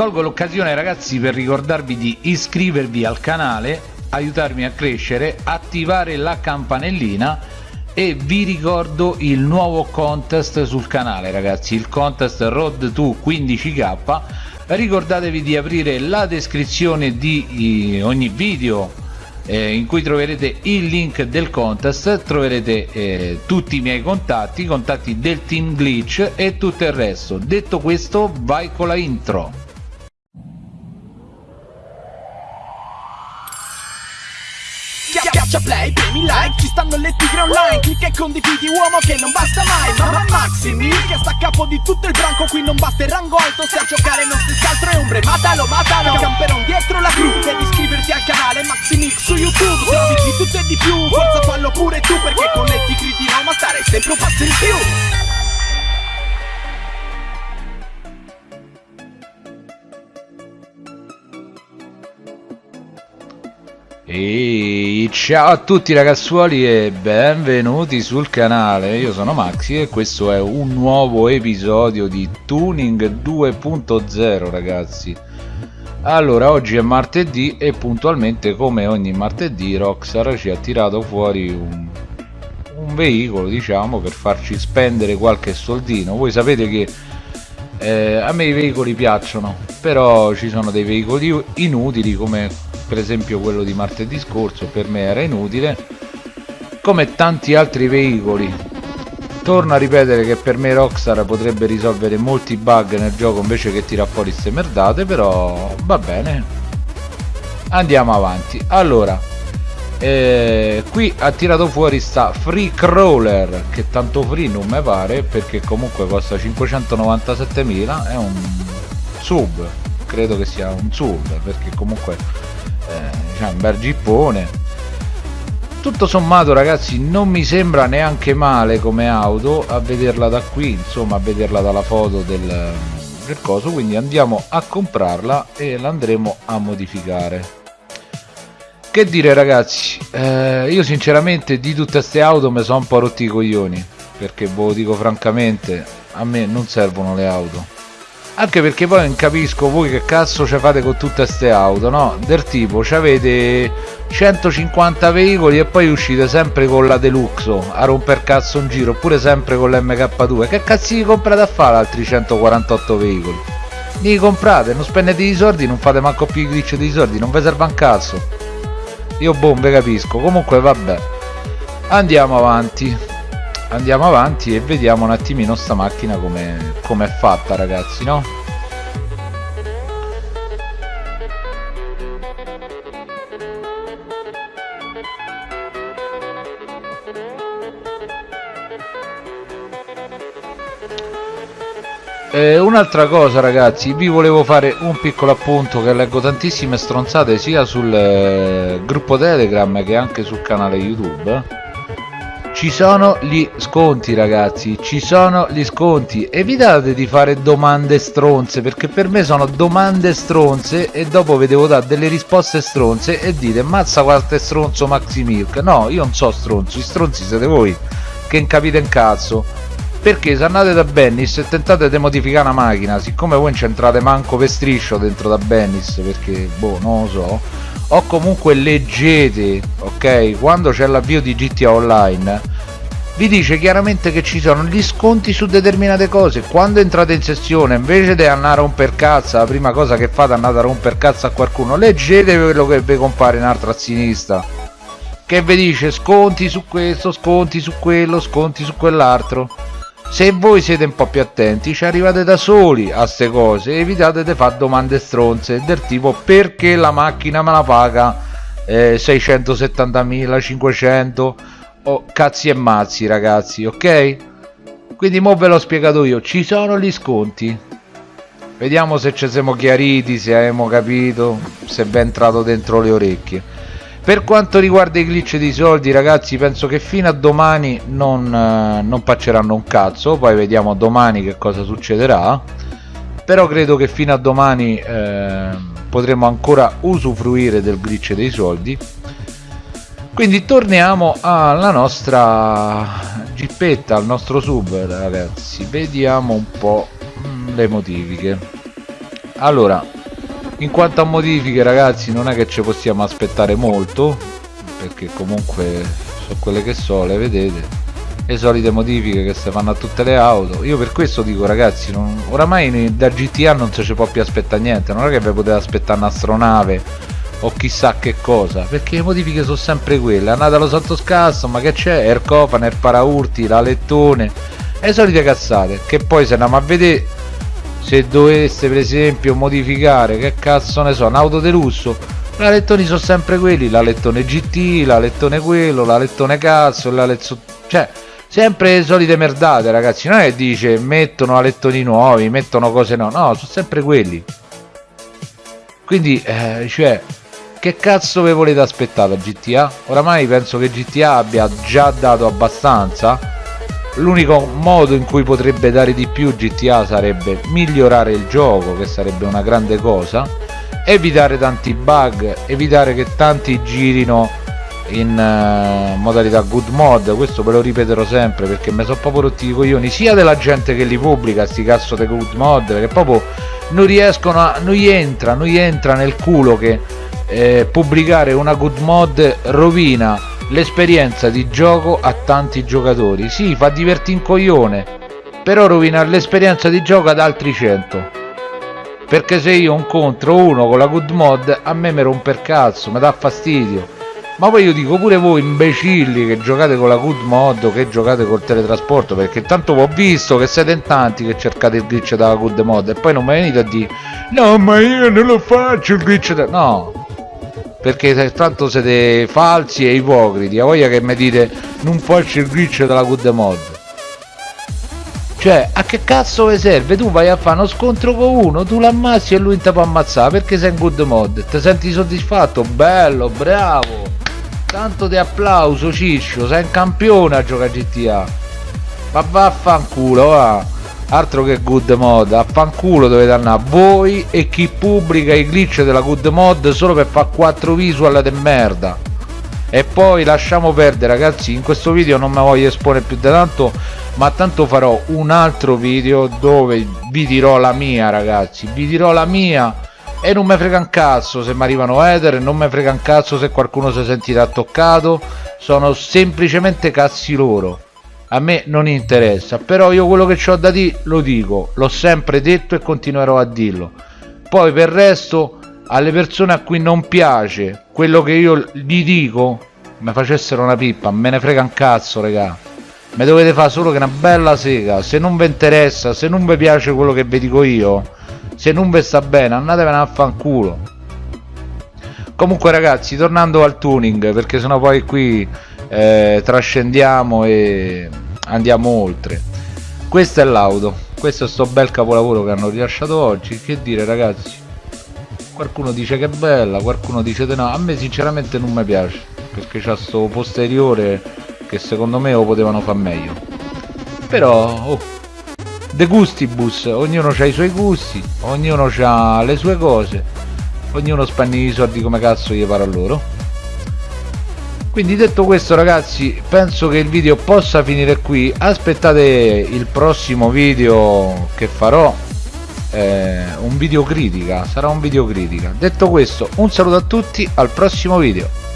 colgo l'occasione ragazzi per ricordarvi di iscrivervi al canale aiutarmi a crescere attivare la campanellina e vi ricordo il nuovo contest sul canale ragazzi il contest road to 15k ricordatevi di aprire la descrizione di ogni video eh, in cui troverete il link del contest troverete eh, tutti i miei contatti contatti del team glitch e tutto il resto. Detto questo vai con la intro Schiaccia play, premi like, ci stanno le tigre online Clicca e condividi uomo che non basta mai Mamma Maximi che sta a capo di tutto il branco Qui non basta il rango alto, se a giocare non si scaltro e ombre Matalo, matalo, camperon dietro la gru Devi iscriverti al canale Maximix su YouTube Trovi di tutto e di più, forza fallo pure tu Perché con le tigri di Roma starei sempre un passo in più E ciao a tutti ragazzuoli e benvenuti sul canale, io sono Maxi e questo è un nuovo episodio di Tuning 2.0 ragazzi. Allora oggi è martedì e puntualmente come ogni martedì Rockstar ci ha tirato fuori un, un veicolo diciamo per farci spendere qualche soldino. Voi sapete che eh, a me i veicoli piacciono però ci sono dei veicoli inutili come per esempio quello di martedì scorso per me era inutile come tanti altri veicoli. Torno a ripetere che per me Rockstar potrebbe risolvere molti bug nel gioco invece che tira fuori queste merdate però va bene. Andiamo avanti. Allora eh, qui ha tirato fuori sta free crawler che tanto free non mi pare perché comunque costa 597.000 è un sub credo che sia un sub perché comunque diciamo, un bel gippone. Tutto sommato ragazzi non mi sembra neanche male come auto a vederla da qui insomma a vederla dalla foto del, del coso. Quindi andiamo a comprarla e l'andremo a modificare. Che dire ragazzi? Eh, io sinceramente di tutte queste auto mi sono un po' rotti i coglioni perché ve lo dico francamente a me non servono le auto anche perché poi non capisco voi che cazzo ci fate con tutte queste auto no? Del tipo avete 150 veicoli e poi uscite sempre con la deluxe a romper cazzo un giro oppure sempre con l'MK2 che cazzo vi comprate a fare altri 148 veicoli? Li comprate non spendete i soldi non fate manco più i glitch dei soldi non vi serve un cazzo. Io ve capisco. Comunque vabbè. Andiamo avanti andiamo avanti e vediamo un attimino sta macchina come com è fatta ragazzi no? Un'altra cosa ragazzi vi volevo fare un piccolo appunto che leggo tantissime stronzate sia sul eh, gruppo telegram che anche sul canale youtube ci sono gli sconti ragazzi ci sono gli sconti. Evitate di fare domande stronze perché per me sono domande stronze e dopo vi devo dare delle risposte stronze e dite mazza quanto è stronzo Maxi Milk? No io non so stronzo i stronzi siete voi che capite un cazzo perché se andate da Bennis e tentate di modificare una macchina siccome voi non c'entrate manco per striscio dentro da Bennis perché boh non lo so o comunque leggete ok? Quando c'è l'avvio di GTA Online vi dice chiaramente che ci sono gli sconti su determinate cose. Quando entrate in sessione invece di andare a romper cazzo la prima cosa che fate è andare a romper cazzo a qualcuno. Leggete quello che vi compare in alto a sinistra che vi dice sconti su questo sconti su quello sconti su quell'altro se voi siete un po' più attenti ci arrivate da soli a ste cose evitate di fare domande stronze del tipo perché la macchina me la paga eh, 670.000 500 oh, cazzi e mazzi ragazzi ok? Quindi mo ve l'ho spiegato io ci sono gli sconti. Vediamo se ci siamo chiariti se abbiamo capito se è entrato dentro le orecchie per quanto riguarda i glitch di soldi ragazzi penso che fino a domani non, eh, non pacceranno un cazzo. Poi vediamo domani che cosa succederà. Però credo che fino a domani eh, potremo ancora usufruire del glitch dei soldi. Quindi torniamo alla nostra gippetta al nostro sub ragazzi. Vediamo un po' mm, le modifiche. Allora in quanto a modifiche ragazzi non è che ci possiamo aspettare molto perché comunque sono quelle che so le vedete. Le solite modifiche che si fanno a tutte le auto. Io per questo dico ragazzi non, oramai da GTA non si può più aspettare niente. Non è che vi potete aspettare un'astronave o chissà che cosa perché le modifiche sono sempre quelle. È andata allo Santo Scasso ma che c'è? Il cofano il paraurti la lettone le solite cazzate che poi se andiamo a vedere se doveste per esempio modificare che cazzo ne so un'auto di lusso la sono sempre quelli la lettone GT la lettone quello la lettone cazzo la lettone cioè sempre le solite merdate ragazzi. Non è che dice mettono a lettoni nuovi mettono cose no no sono sempre quelli. Quindi eh, cioè che cazzo vi volete aspettare da GTA? Oramai penso che GTA abbia già dato abbastanza l'unico modo in cui potrebbe dare di più GTA sarebbe migliorare il gioco che sarebbe una grande cosa evitare tanti bug evitare che tanti girino in uh, modalità good mod. Questo ve lo ripeterò sempre perché mi sono proprio rotti i coglioni sia della gente che li pubblica sti cazzo dei good mod perché proprio non riescono a non gli entra non gli entra nel culo che eh, pubblicare una good mod rovina l'esperienza di gioco a tanti giocatori. Sì fa divertire un coglione però rovina l'esperienza di gioco ad altri 100 perché se io incontro uno con la good mod a me mi rompe il cazzo mi dà fastidio. Ma poi io dico pure voi imbecilli che giocate con la good mod che giocate col teletrasporto perché tanto ho visto che siete in tanti che cercate il glitch dalla good mod e poi non mi venite a dire no ma io non lo faccio il glitch da... no perché tanto siete falsi e ipocriti a voglia che mi dite non faccio il glitch della good mod cioè a che cazzo vi serve? Tu vai a fare uno scontro con uno tu l'ammazzi e lui ti può ammazzare perché sei in good mod? Ti senti soddisfatto? Bello bravo! Tanto di applauso Ciccio sei un campione a giocare GTA ma vaffanculo va altro che good mod. Affanculo dovete andare voi e chi pubblica i glitch della good mod solo per fare 4 visual de merda. E poi lasciamo perdere ragazzi in questo video non mi voglio esporre più di tanto ma tanto farò un altro video dove vi dirò la mia ragazzi. Vi dirò la mia e non mi frega un cazzo se mi arrivano ether non mi frega un cazzo se qualcuno si sentirà toccato. Sono semplicemente cazzi loro a me non interessa però io quello che ho da dire lo dico l'ho sempre detto e continuerò a dirlo. Poi per il resto alle persone a cui non piace quello che io gli dico mi facessero una pippa me ne frega un cazzo regà mi dovete fare solo che una bella sega. Se non vi interessa se non vi piace quello che vi dico io se non vi sta bene andatevene a fanculo. Comunque ragazzi tornando al tuning perché sennò poi qui eh, trascendiamo e andiamo oltre. Questa è l'auto. Questo è sto bel capolavoro che hanno rilasciato oggi. Che dire ragazzi? Qualcuno dice che è bella qualcuno dice di no. A me sinceramente non mi piace perché c'ha sto posteriore che secondo me lo potevano far meglio. Però oh, de gustibus ognuno ha i suoi gusti ognuno ha le sue cose ognuno spende i soldi come cazzo gli pare a loro quindi detto questo ragazzi penso che il video possa finire qui. Aspettate il prossimo video che farò eh, un video critica sarà un video critica. Detto questo un saluto a tutti al prossimo video